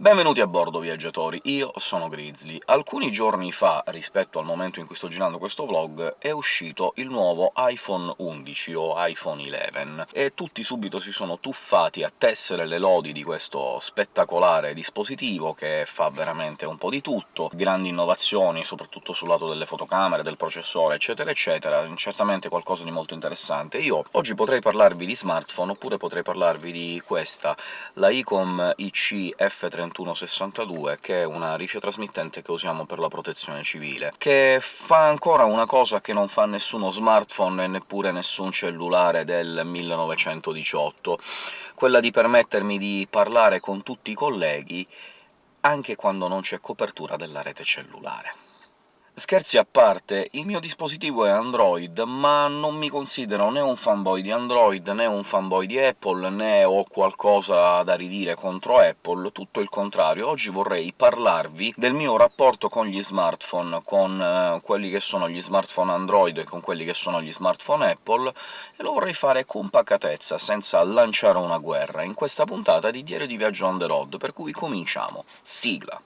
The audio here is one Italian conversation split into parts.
Benvenuti a bordo, viaggiatori, io sono Grizzly. Alcuni giorni fa, rispetto al momento in cui sto girando questo vlog, è uscito il nuovo iPhone 11 o iPhone 11, e tutti subito si sono tuffati a tessere le lodi di questo spettacolare dispositivo che fa veramente un po' di tutto, grandi innovazioni, soprattutto sul lato delle fotocamere, del processore, eccetera eccetera, certamente qualcosa di molto interessante. Io oggi potrei parlarvi di smartphone, oppure potrei parlarvi di questa, la Icom IC F30 3162, che è una ricetrasmittente che usiamo per la protezione civile, che fa ancora una cosa che non fa nessuno smartphone e neppure nessun cellulare del 1918, quella di permettermi di parlare con tutti i colleghi anche quando non c'è copertura della rete cellulare. Scherzi a parte, il mio dispositivo è Android, ma non mi considero né un fanboy di Android, né un fanboy di Apple, né ho qualcosa da ridire contro Apple, tutto il contrario. Oggi vorrei parlarvi del mio rapporto con gli smartphone, con eh, quelli che sono gli smartphone Android e con quelli che sono gli smartphone Apple, e lo vorrei fare con pacatezza, senza lanciare una guerra, in questa puntata di Diario di Viaggio on the road, per cui cominciamo. Sigla!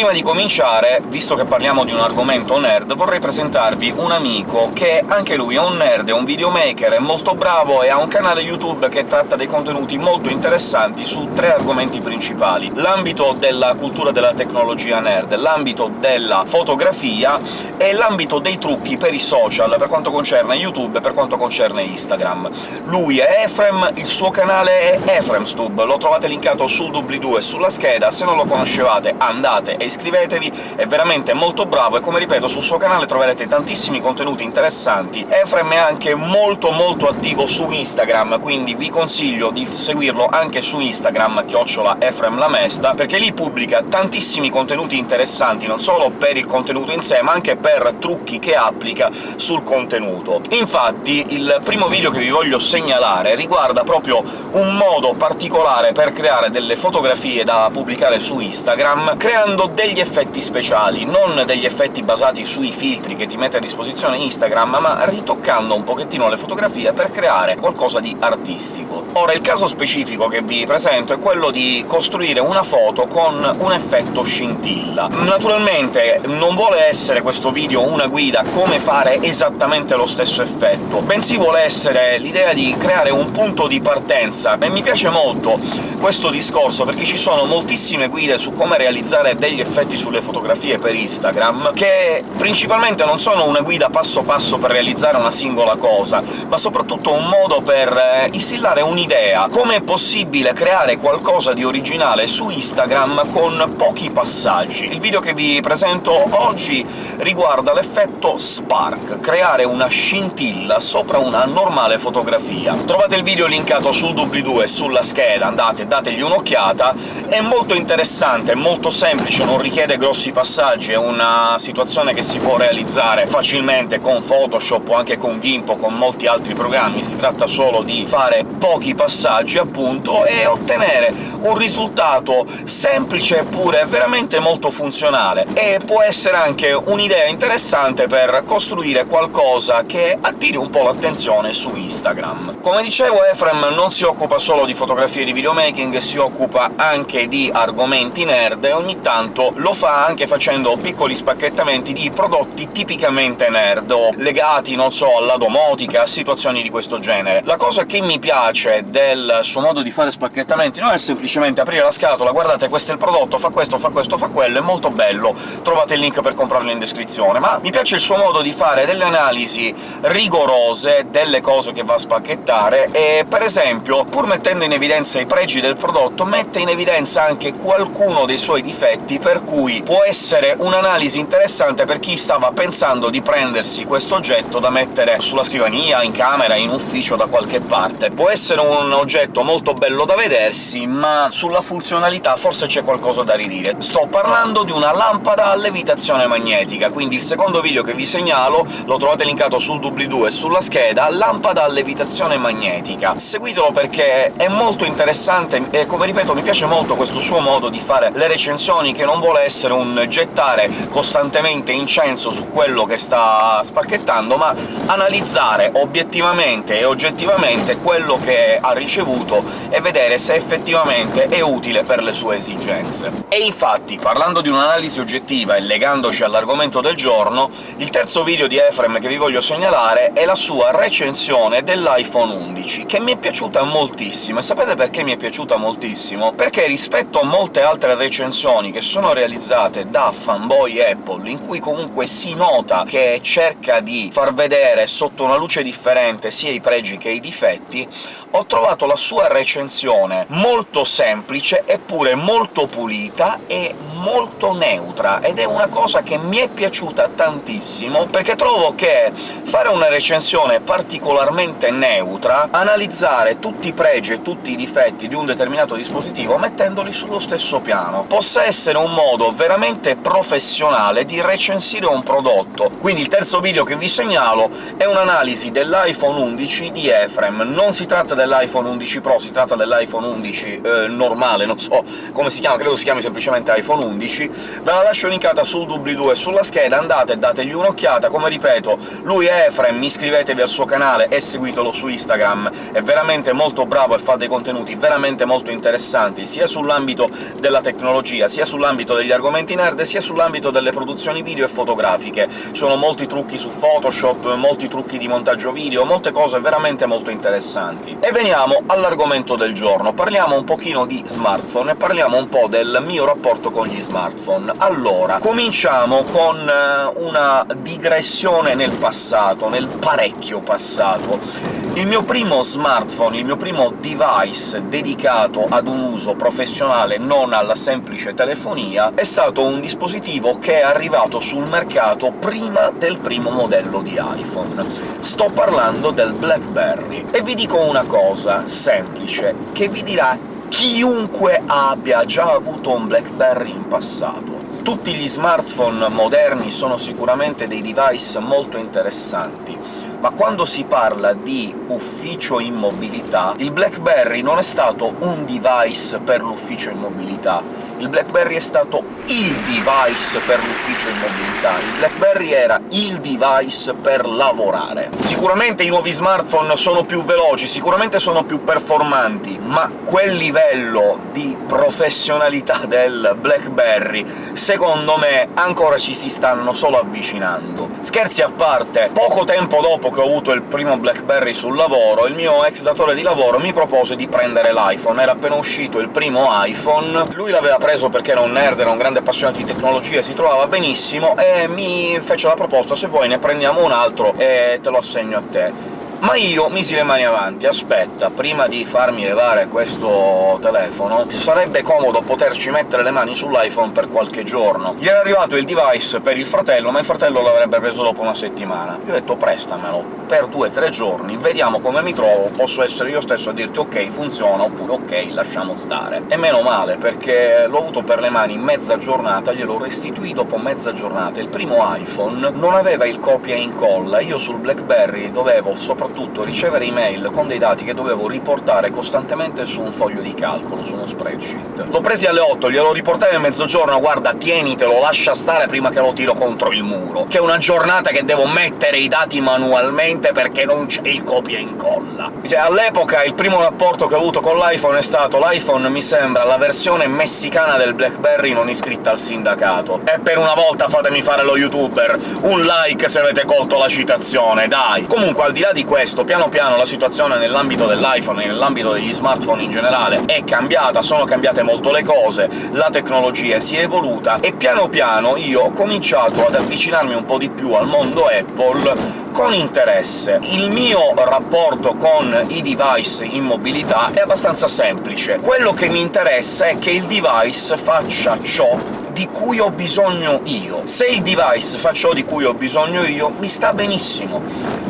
Prima di cominciare, visto che parliamo di un argomento nerd, vorrei presentarvi un amico che anche lui è un nerd, è un videomaker, è molto bravo e ha un canale YouTube che tratta dei contenuti molto interessanti su tre argomenti principali. L'ambito della cultura della tecnologia nerd, l'ambito della fotografia e l'ambito dei trucchi per i social, per quanto concerne YouTube e per quanto concerne Instagram. Lui è Efrem, il suo canale è EfremStube, lo trovate linkato sul doobly-doo e sulla scheda, se non lo conoscevate andate e iscrivetevi, è veramente molto bravo e, come ripeto, sul suo canale troverete tantissimi contenuti interessanti. Efrem è anche molto molto attivo su Instagram, quindi vi consiglio di seguirlo anche su Instagram, chiocciola Efrem Lamesta, perché lì pubblica tantissimi contenuti interessanti, non solo per il contenuto in sé, ma anche per trucchi che applica sul contenuto. Infatti il primo video che vi voglio segnalare riguarda proprio un modo particolare per creare delle fotografie da pubblicare su Instagram, creando degli effetti speciali, non degli effetti basati sui filtri che ti mette a disposizione Instagram, ma ritoccando un pochettino le fotografie per creare qualcosa di artistico. Ora, il caso specifico che vi presento è quello di costruire una foto con un effetto scintilla. Naturalmente non vuole essere questo video una guida come fare esattamente lo stesso effetto, bensì vuole essere l'idea di creare un punto di partenza, e mi piace molto questo discorso, perché ci sono moltissime guide su come realizzare degli effetti sulle fotografie per Instagram, che principalmente non sono una guida passo passo per realizzare una singola cosa, ma soprattutto un modo per eh, instillare un'idea. Come è possibile creare qualcosa di originale su Instagram con pochi passaggi? Il video che vi presento oggi riguarda l'effetto Spark, creare una scintilla sopra una normale fotografia. Trovate il video linkato sul doobly-doo e sulla scheda, andate, dategli un'occhiata, è molto interessante, molto semplice, non richiede grossi passaggi, è una situazione che si può realizzare facilmente con Photoshop o anche con GIMP o con molti altri programmi, si tratta solo di fare pochi passaggi, appunto, e ottenere un risultato semplice eppure veramente molto funzionale, e può essere anche un'idea interessante per costruire qualcosa che attiri un po' l'attenzione su Instagram. Come dicevo, Efrem non si occupa solo di fotografie di videomaking, si occupa anche di argomenti nerd, e ogni tanto appunto lo fa anche facendo piccoli spacchettamenti di prodotti tipicamente nerd, legati, non so, alla domotica, a situazioni di questo genere. La cosa che mi piace del suo modo di fare spacchettamenti non è semplicemente aprire la scatola, guardate questo è il prodotto, fa questo, fa questo, fa quello, è molto bello, trovate il link per comprarlo in descrizione, ma mi piace il suo modo di fare delle analisi rigorose delle cose che va a spacchettare, e per esempio, pur mettendo in evidenza i pregi del prodotto, mette in evidenza anche qualcuno dei suoi difetti per cui può essere un'analisi interessante per chi stava pensando di prendersi questo oggetto da mettere sulla scrivania, in camera, in ufficio, da qualche parte. Può essere un oggetto molto bello da vedersi, ma sulla funzionalità forse c'è qualcosa da ridire. Sto parlando di una lampada a levitazione magnetica, quindi il secondo video che vi segnalo lo trovate linkato sul doobly-doo e sulla scheda, lampada a levitazione magnetica. Seguitelo perché è molto interessante e, come ripeto, mi piace molto questo suo modo di fare le recensioni, che non vuole essere un gettare costantemente incenso su quello che sta spacchettando, ma analizzare obiettivamente e oggettivamente quello che ha ricevuto e vedere se effettivamente è utile per le sue esigenze. E infatti, parlando di un'analisi oggettiva e legandoci all'argomento del giorno, il terzo video di Efrem che vi voglio segnalare è la sua recensione dell'iPhone 11, che mi è piaciuta moltissimo. E sapete perché mi è piaciuta moltissimo? Perché rispetto a molte altre recensioni che sono realizzate da fanboy Apple, in cui comunque si nota che cerca di far vedere sotto una luce differente sia i pregi che i difetti, ho trovato la sua recensione molto semplice, eppure molto pulita e molto neutra, ed è una cosa che mi è piaciuta tantissimo, perché trovo che fare una recensione particolarmente neutra, analizzare tutti i pregi e tutti i difetti di un determinato dispositivo mettendoli sullo stesso piano, possa essere un modo veramente professionale di recensire un prodotto. Quindi il terzo video che vi segnalo è un'analisi dell'iPhone 11 di Efrem. Non si tratta dell'iPhone 11 Pro, si tratta dell'iPhone 11 eh, normale, non so come si chiama, credo si chiami semplicemente iPhone 11. Ve la lascio linkata sul doobly-doo e sulla scheda, andate e dategli un'occhiata. Come ripeto, lui è Efrem, iscrivetevi al suo canale e seguitelo su Instagram, è veramente molto bravo e fa dei contenuti veramente molto interessanti, sia sull'ambito della tecnologia, sia sull'ambito degli argomenti nerd, sia sull'ambito delle produzioni video e fotografiche. Sono molti trucchi su Photoshop, molti trucchi di montaggio video, molte cose veramente molto interessanti. E veniamo all'argomento del giorno. Parliamo un pochino di smartphone e parliamo un po' del mio rapporto con gli smartphone. Allora, cominciamo con eh, una digressione nel passato, nel parecchio passato. Il mio primo smartphone, il mio primo device dedicato ad un uso professionale, non alla semplice telefonia, è stato un dispositivo che è arrivato sul mercato prima del primo modello di iPhone. Sto parlando del BlackBerry. E vi dico una cosa semplice, che vi dirà chiunque abbia già avuto un BlackBerry in passato. Tutti gli smartphone moderni sono sicuramente dei device molto interessanti, ma quando si parla di ufficio in mobilità, il BlackBerry non è stato un device per l'ufficio in mobilità, il BlackBerry è stato il device per l'ufficio in mobilità, il BlackBerry era il device per lavorare. Sicuramente i nuovi smartphone sono più veloci, sicuramente sono più performanti, ma quel livello di professionalità del BlackBerry, secondo me, ancora ci si stanno solo avvicinando. Scherzi a parte, poco tempo dopo che ho avuto il primo BlackBerry sul lavoro, il mio ex datore di lavoro mi propose di prendere l'iPhone. Era appena uscito il primo iPhone, lui l'aveva preso perché era un nerd, era un grande appassionato di tecnologia, si trovava benissimo, e mi fece la proposta «se vuoi ne prendiamo un altro e te lo assegno a te». Ma io misi le mani avanti, aspetta, prima di farmi levare questo telefono sarebbe comodo poterci mettere le mani sull'iPhone per qualche giorno. Gli era arrivato il device per il fratello, ma il fratello l'avrebbe preso dopo una settimana. Io ho detto prestamelo per due o tre giorni, vediamo come mi trovo, posso essere io stesso a dirti ok, funziona, oppure ok, lasciamo stare. E meno male, perché l'ho avuto per le mani mezza giornata, glielo restituì dopo mezza giornata. Il primo iPhone non aveva il copia e incolla, io sul BlackBerry dovevo soprattutto soprattutto ricevere email con dei dati che dovevo riportare costantemente su un foglio di calcolo, su uno spreadsheet. L'ho presi alle 8, glielo riportai a mezzogiorno, guarda, tienitelo, lascia stare prima che lo tiro contro il muro, che è una giornata che devo mettere i dati manualmente perché non c'è il copia e incolla. Cioè, all'epoca il primo rapporto che ho avuto con l'iPhone è stato l'iPhone mi sembra la versione messicana del BlackBerry non iscritta al sindacato. E per una volta fatemi fare lo youtuber, un like se avete colto la citazione, dai! Comunque, al di là di questo, questo, piano piano la situazione nell'ambito dell'iPhone e nell'ambito degli smartphone in generale è cambiata, sono cambiate molto le cose, la tecnologia si è evoluta, e piano piano io ho cominciato ad avvicinarmi un po' di più al mondo Apple con interesse. Il mio rapporto con i device in mobilità è abbastanza semplice. Quello che mi interessa è che il device faccia ciò di cui ho bisogno io. Se il device fa ciò di cui ho bisogno io, mi sta benissimo.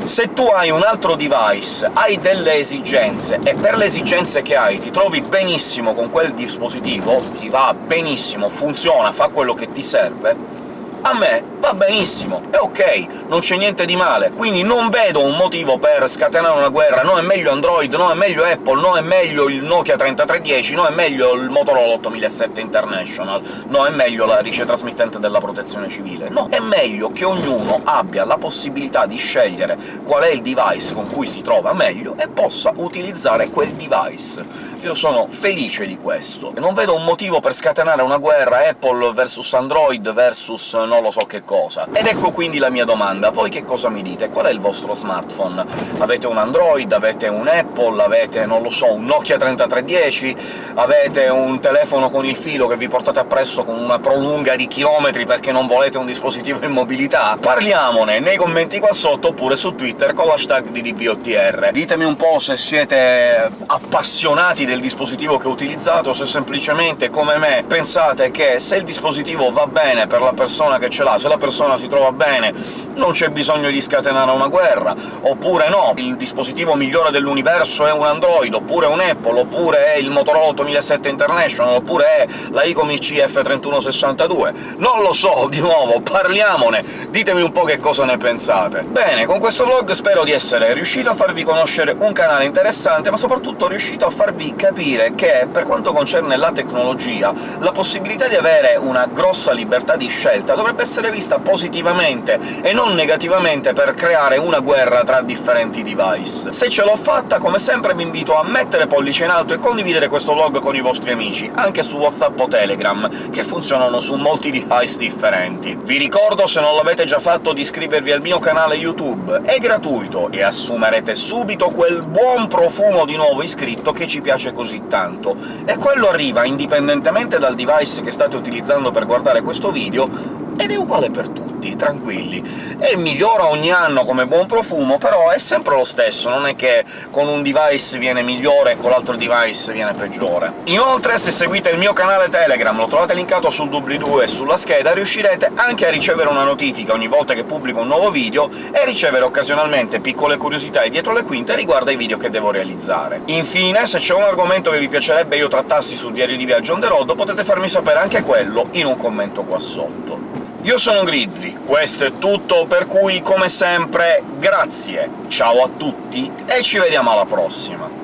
Se tu hai un altro device, hai delle esigenze, e per le esigenze che hai ti trovi benissimo con quel dispositivo, ti va benissimo, funziona, fa quello che ti serve, a me va benissimo, è ok, non c'è niente di male, quindi non vedo un motivo per scatenare una guerra, no è meglio Android, no è meglio Apple, no è meglio il Nokia 3310, no è meglio il Motorola 8007 International, no è meglio la rice trasmittente della protezione civile. No, è meglio che ognuno abbia la possibilità di scegliere qual è il device con cui si trova meglio e possa utilizzare quel device. Io sono felice di questo. Non vedo un motivo per scatenare una guerra Apple versus Android versus non lo so che cosa. Ed ecco quindi la mia domanda. Voi che cosa mi dite? Qual è il vostro smartphone? Avete un Android? Avete un Apple? Avete, non lo so, un Nokia 3310? Avete un telefono con il filo che vi portate appresso con una prolunga di chilometri perché non volete un dispositivo in mobilità? Parliamone nei commenti qua sotto, oppure su Twitter con l'hashtag DDPOTR. Ditemi un po' se siete appassionati del dispositivo che utilizzate, o se semplicemente, come me, pensate che se il dispositivo va bene per la persona che ce l'ha, se la persona si trova bene, non c'è bisogno di scatenare una guerra, oppure no, il dispositivo migliore dell'universo è un Android, oppure un Apple, oppure è il Motorola 8007 International, oppure è la Icomi CF3162. Non lo so, di nuovo, parliamone, ditemi un po' che cosa ne pensate. Bene, con questo vlog spero di essere riuscito a farvi conoscere un canale interessante, ma soprattutto riuscito a farvi capire che, per quanto concerne la tecnologia, la possibilità di avere una grossa libertà di scelta dovrebbe essere vista positivamente e non negativamente per creare una guerra tra differenti device. Se ce l'ho fatta, come sempre vi invito a mettere pollice in alto e condividere questo vlog con i vostri amici, anche su WhatsApp o Telegram, che funzionano su molti device differenti. Vi ricordo, se non l'avete già fatto, di iscrivervi al mio canale YouTube, è gratuito, e assumerete subito quel buon profumo di nuovo iscritto che ci piace così tanto, e quello arriva indipendentemente dal device che state utilizzando per guardare questo video, ed è uguale per tutti, tranquilli. E migliora ogni anno come buon profumo, però è sempre lo stesso, non è che con un device viene migliore e con l'altro device viene peggiore. Inoltre, se seguite il mio canale Telegram, lo trovate linkato sul doobly-doo e sulla scheda, riuscirete anche a ricevere una notifica ogni volta che pubblico un nuovo video e ricevere occasionalmente piccole curiosità dietro le quinte riguardo ai video che devo realizzare. Infine, se c'è un argomento che vi piacerebbe io trattassi sul diario di viaggio on the road, potete farmi sapere anche quello in un commento qua sotto. Io sono Grizzly, questo è tutto, per cui, come sempre, grazie, ciao a tutti e ci vediamo alla prossima!